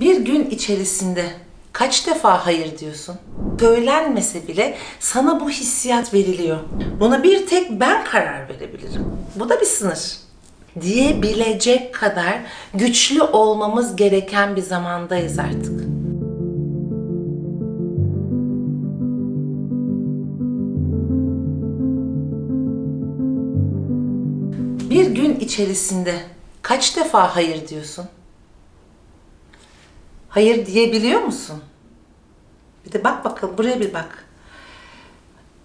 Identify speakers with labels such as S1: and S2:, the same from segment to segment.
S1: Bir gün içerisinde kaç defa hayır diyorsun? Söylenmese bile sana bu hissiyat veriliyor. Buna bir tek ben karar verebilirim. Bu da bir sınır. Diyebilecek kadar güçlü olmamız gereken bir zamandayız artık. Bir gün içerisinde kaç defa hayır diyorsun? Hayır diyebiliyor musun? Bir de bak bakalım buraya bir bak.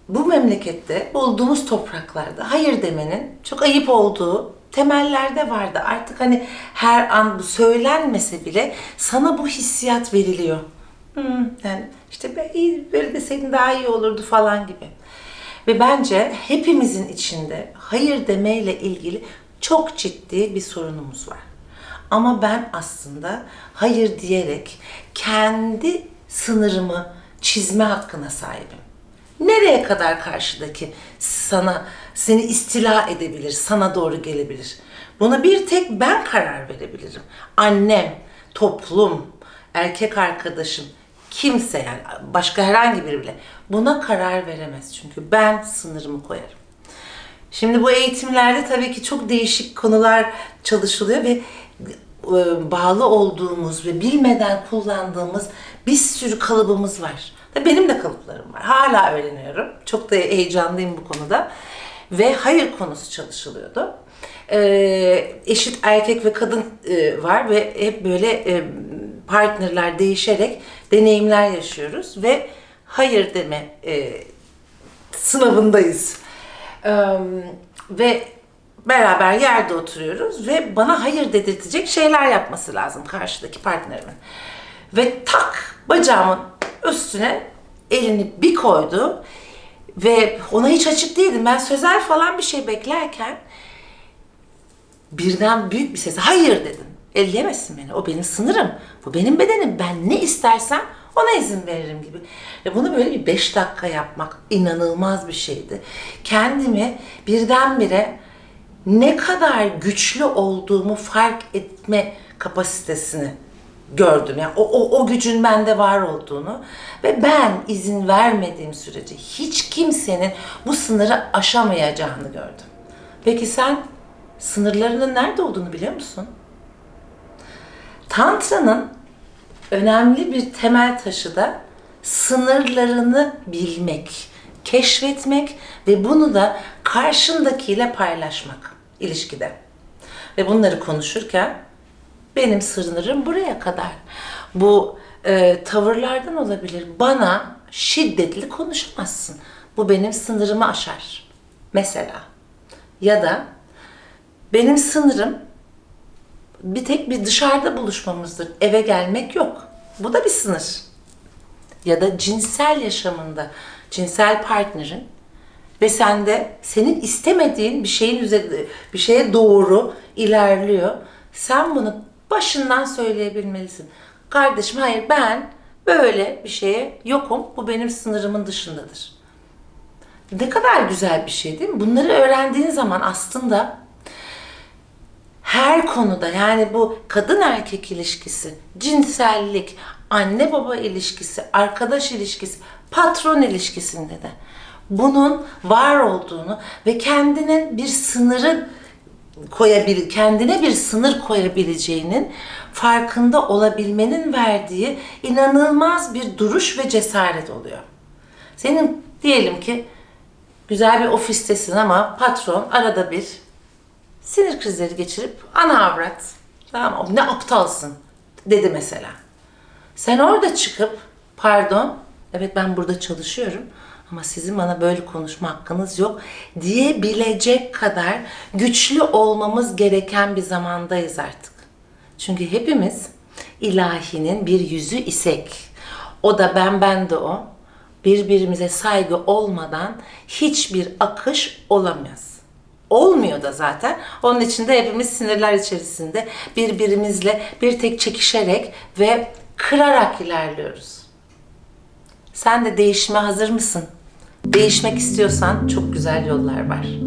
S1: Bu memlekette olduğumuz topraklarda hayır demenin çok ayıp olduğu temellerde vardı. Artık hani her an bu söylenmese bile sana bu hissiyat veriliyor. Hmm, yani işte iyi, böyle deseydin daha iyi olurdu falan gibi. Ve bence hepimizin içinde hayır demeyle ilgili çok ciddi bir sorunumuz var. Ama ben aslında hayır diyerek kendi sınırımı çizme hakkına sahibim. Nereye kadar karşıdaki sana seni istila edebilir, sana doğru gelebilir? Buna bir tek ben karar verebilirim. Annem, toplum, erkek arkadaşım, kimse yani başka herhangi biri bile buna karar veremez. Çünkü ben sınırımı koyarım. Şimdi bu eğitimlerde tabii ki çok değişik konular çalışılıyor ve bağlı olduğumuz ve bilmeden kullandığımız bir sürü kalıbımız var. Benim de kalıplarım var. Hala öğreniyorum. Çok da heyecanlıyım bu konuda. Ve hayır konusu çalışılıyordu. Ee, eşit erkek ve kadın e, var ve hep böyle e, partnerler değişerek deneyimler yaşıyoruz ve hayır deme e, sınavındayız. Ee, ve beraber yerde oturuyoruz ve bana hayır dedirtecek şeyler yapması lazım karşıdaki partnerimin. Ve tak bacağımın üstüne elini bir koydu ve ona hiç açık değildim. Ben sözel falan bir şey beklerken birden büyük bir sesle hayır dedim. Elleyemezsin beni. O benim sınırım. Bu benim bedenim. Ben ne istersem ona izin veririm gibi. Ve bunu böyle bir beş dakika yapmak inanılmaz bir şeydi. Kendimi birdenbire ne kadar güçlü olduğumu fark etme kapasitesini gördüm. Yani o, o, o gücün bende var olduğunu ve ben izin vermediğim sürece hiç kimsenin bu sınırı aşamayacağını gördüm. Peki sen sınırlarının nerede olduğunu biliyor musun? Tantra'nın önemli bir temel taşı da sınırlarını bilmek, keşfetmek ve bunu da karşındakiyle paylaşmak ilişkide. Ve bunları konuşurken benim sınırım buraya kadar. Bu e, tavırlardan olabilir. Bana şiddetli konuşamazsın. Bu benim sınırımı aşar. Mesela. Ya da benim sınırım bir tek bir dışarıda buluşmamızdır. Eve gelmek yok. Bu da bir sınır. Ya da cinsel yaşamında cinsel partnerin ve sende senin istemediğin bir şeyin üzerinde bir şeye doğru ilerliyor. Sen bunu başından söyleyebilmelisin. Kardeşim hayır ben böyle bir şeye yokum. Bu benim sınırımın dışındadır. Ne kadar güzel bir şey değil mi? Bunları öğrendiğin zaman aslında her konuda yani bu kadın erkek ilişkisi, cinsellik, anne baba ilişkisi, arkadaş ilişkisi, patron ilişkisinde de bunun var olduğunu ve kendinin bir sınırı koyabil kendine bir sınır koyabileceğinin farkında olabilmenin verdiği inanılmaz bir duruş ve cesaret oluyor. Senin diyelim ki güzel bir ofistesin ama patron arada bir sinir krizleri geçirip ana avrat tamam ne aptalsın dedi mesela. Sen orada çıkıp pardon evet ben burada çalışıyorum ama sizin bana böyle konuşma hakkınız yok diyebilecek kadar güçlü olmamız gereken bir zamandayız artık. Çünkü hepimiz ilahinin bir yüzü isek. O da ben ben de o. Birbirimize saygı olmadan hiçbir akış olamaz. Olmuyor da zaten. Onun için de hepimiz sinirler içerisinde birbirimizle bir tek çekişerek ve kırarak ilerliyoruz. Sen de değişime hazır mısın? Değişmek istiyorsan çok güzel yollar var.